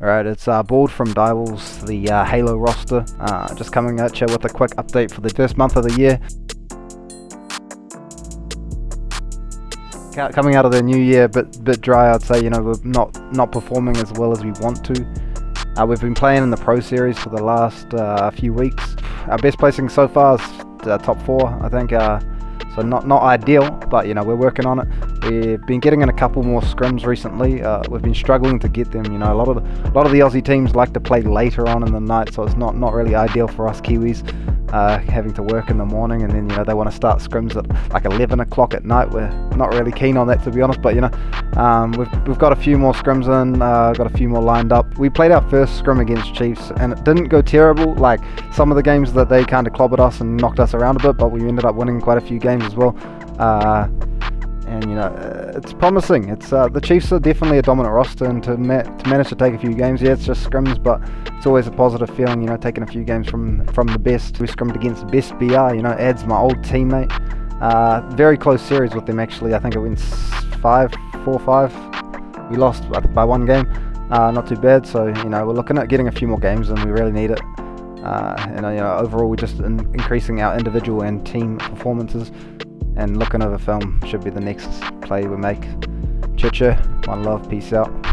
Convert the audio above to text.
Alright, it's uh, Bald from Divals, the uh, Halo roster. Uh, just coming at you with a quick update for the first month of the year. Coming out of the new year, bit bit dry, I'd say. You know, we're not not performing as well as we want to. Uh, we've been playing in the Pro Series for the last uh, few weeks. Our best placing so far is uh, top four, I think. So not not ideal, but you know we're working on it. We've been getting in a couple more scrims recently. Uh, we've been struggling to get them. You know a lot of the, a lot of the Aussie teams like to play later on in the night, so it's not not really ideal for us Kiwis uh, having to work in the morning, and then you know they want to start scrims at like 11 o'clock at night. We're not really keen on that to be honest, but you know um, we've we've got a few more scrims in, uh, got a few more lined up. We played our first scrim against Chiefs, and it didn't go terrible. Like some of the games that they kind of clobbered us and knocked us around a bit, but we ended up winning quite a few games as well. Uh, and you know uh, it's promising. It's uh, the Chiefs are definitely a dominant roster, and to, ma to manage to take a few games, yeah, it's just scrims, but it's always a positive feeling. You know, taking a few games from from the best. We scrimmed against the best BR. You know, adds my old teammate. Uh, very close series with them actually. I think it went five, four, five. We lost by one game. Uh, not too bad. So you know, we're looking at getting a few more games, and we really need it. Uh, and you know, overall, we're just in increasing our individual and team performances and looking over film should be the next play we make. Chicha, one love, peace out.